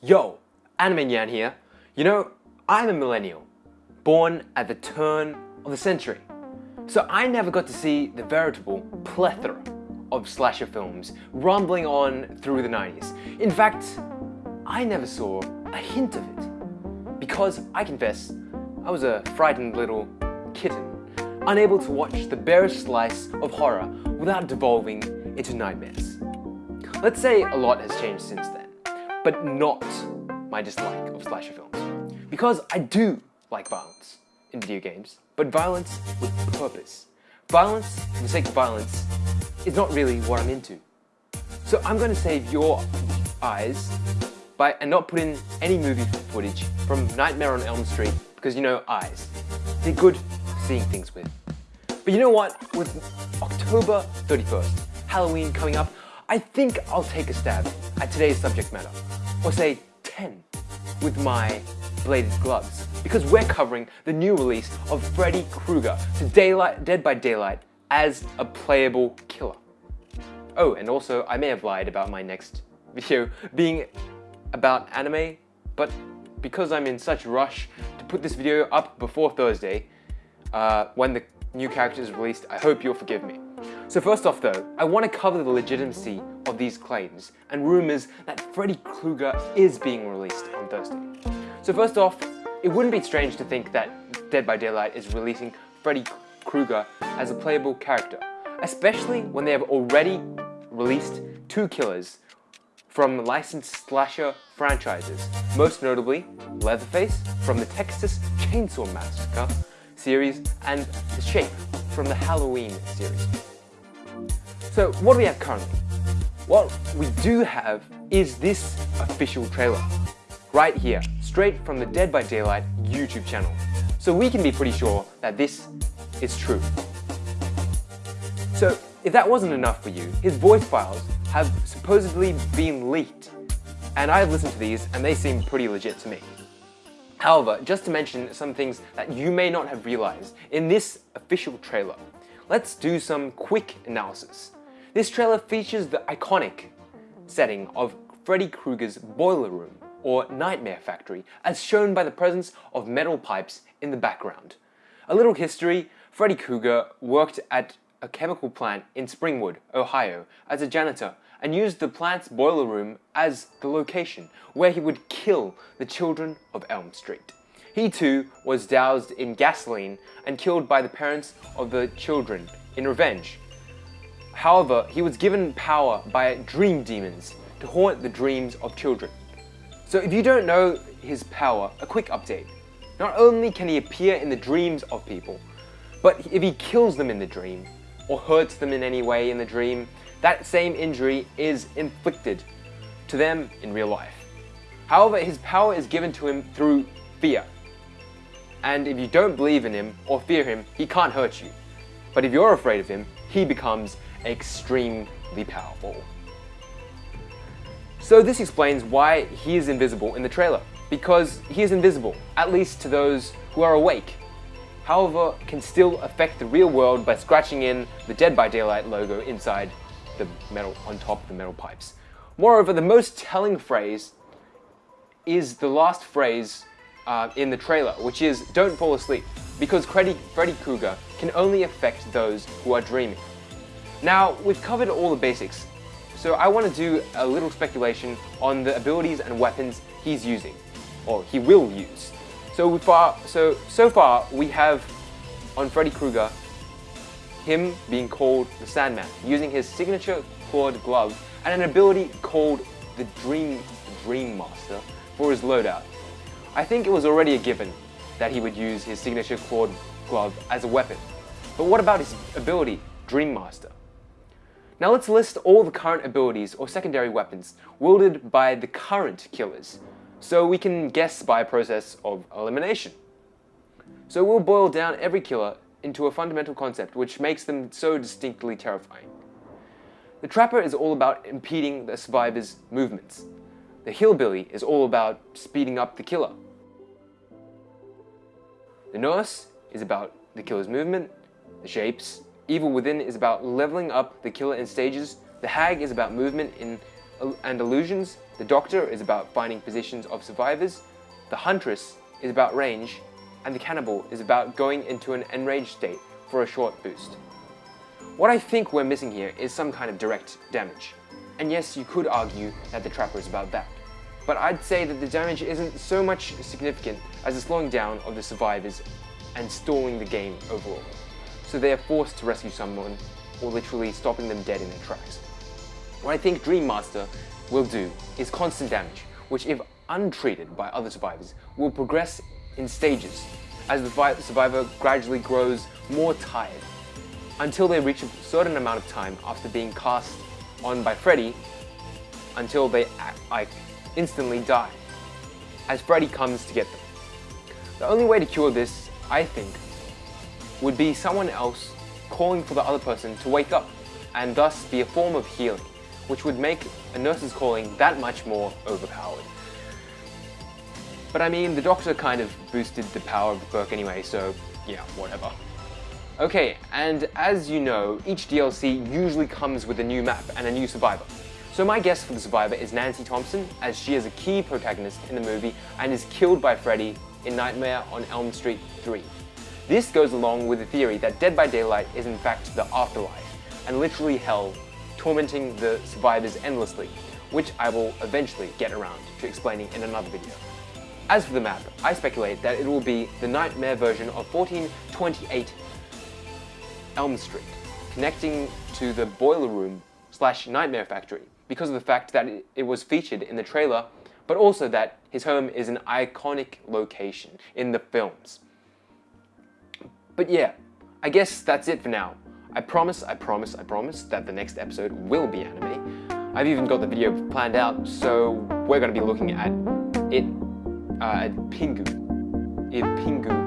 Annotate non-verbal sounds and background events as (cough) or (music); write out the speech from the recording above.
Yo, Anime Nyan here. You know, I'm a millennial, born at the turn of the century. So I never got to see the veritable plethora of slasher films rumbling on through the 90s. In fact, I never saw a hint of it. Because I confess, I was a frightened little kitten, unable to watch the barest slice of horror without devolving into nightmares. Let's say a lot has changed since then, but not my dislike of slasher films. Because I do like violence in video games, but violence with purpose. Violence for the sake of violence is not really what I'm into. So I'm going to save your eyes by and not put in any movie footage from Nightmare on Elm Street because you know eyes. They're good seeing things with. But you know what? With October 31st, Halloween coming up, I think I'll take a stab at today's subject matter. Or say 10 with my bladed gloves. Because we're covering the new release of Freddy Krueger to Daylight, Dead by Daylight as a playable killer. Oh, and also I may have lied about my next (laughs) video being about anime, but because I'm in such rush to put this video up before Thursday, uh, when the new character is released, I hope you'll forgive me. So first off though, I want to cover the legitimacy of these claims and rumours that Freddy Krueger is being released on Thursday. So first off, it wouldn't be strange to think that Dead by Daylight is releasing Freddy Krueger as a playable character, especially when they have already released two killers from licensed slasher franchises, most notably Leatherface from the Texas Chainsaw Massacre series and The Shape from the Halloween series. So what do we have currently? What we do have is this official trailer, right here, straight from the Dead by Daylight YouTube channel. So we can be pretty sure that this is true. So if that wasn't enough for you, his voice files have supposedly been leaked. And I've listened to these and they seem pretty legit to me. However, just to mention some things that you may not have realized in this official trailer, let's do some quick analysis. This trailer features the iconic setting of Freddy Krueger's boiler room or nightmare factory as shown by the presence of metal pipes in the background. A little history, Freddy Krueger worked at a chemical plant in Springwood, Ohio as a janitor and used the plant's boiler room as the location where he would kill the children of Elm Street. He too was doused in gasoline and killed by the parents of the children in revenge. However, he was given power by dream demons to haunt the dreams of children. So if you don't know his power, a quick update. Not only can he appear in the dreams of people, but if he kills them in the dream, or hurts them in any way in the dream, that same injury is inflicted to them in real life. However, his power is given to him through fear. And if you don't believe in him or fear him, he can't hurt you. But if you're afraid of him, he becomes extremely powerful. So this explains why he is invisible in the trailer. Because he is invisible, at least to those who are awake however, can still affect the real world by scratching in the Dead by Daylight logo inside the metal, on top of the metal pipes. Moreover, the most telling phrase is the last phrase uh, in the trailer, which is don't fall asleep, because Freddy, Freddy Krueger can only affect those who are dreaming. Now, we've covered all the basics, so I want to do a little speculation on the abilities and weapons he's using, or he will use. So far, so so far we have on Freddy Krueger him being called the Sandman, using his signature clawed glove and an ability called the Dream Dream Master for his loadout. I think it was already a given that he would use his signature clawed glove as a weapon. But what about his ability, Dream Master? Now let's list all the current abilities or secondary weapons wielded by the current killers so we can guess by a process of elimination. So we'll boil down every killer into a fundamental concept which makes them so distinctly terrifying. The Trapper is all about impeding the survivor's movements. The Hillbilly is all about speeding up the killer. The Nurse is about the killer's movement. The Shapes, Evil Within is about leveling up the killer in stages. The Hag is about movement in and illusions, the Doctor is about finding positions of survivors, the Huntress is about range, and the Cannibal is about going into an enraged state for a short boost. What I think we're missing here is some kind of direct damage. And yes, you could argue that the Trapper is about that. But I'd say that the damage isn't so much significant as the slowing down of the survivors and stalling the game overall. So they are forced to rescue someone or literally stopping them dead in their tracks. What I think Dream Master will do is constant damage, which if untreated by other survivors, will progress in stages as the survivor gradually grows more tired until they reach a certain amount of time after being cast on by Freddy until they like instantly die as Freddy comes to get them. The only way to cure this, I think, would be someone else calling for the other person to wake up and thus be a form of healing, which would make a nurse's calling that much more overpowered. But I mean, the Doctor kind of boosted the power of the perk anyway, so yeah, whatever. Okay, and as you know, each DLC usually comes with a new map and a new survivor. So my guess for the survivor is Nancy Thompson, as she is a key protagonist in the movie and is killed by Freddy in Nightmare on Elm Street 3. This goes along with the theory that Dead by Daylight is in fact the afterlife, and literally hell, tormenting the survivors endlessly, which I will eventually get around to explaining in another video. As for the map, I speculate that it will be the nightmare version of 1428 Elm Street, connecting to the boiler room slash nightmare factory because of the fact that it was featured in the trailer, but also that his home is an iconic location in the films. But yeah, I guess that's it for now. I promise, I promise, I promise that the next episode will be anime. I've even got the video planned out, so we're going to be looking at it uh, at Pingu. If Pingu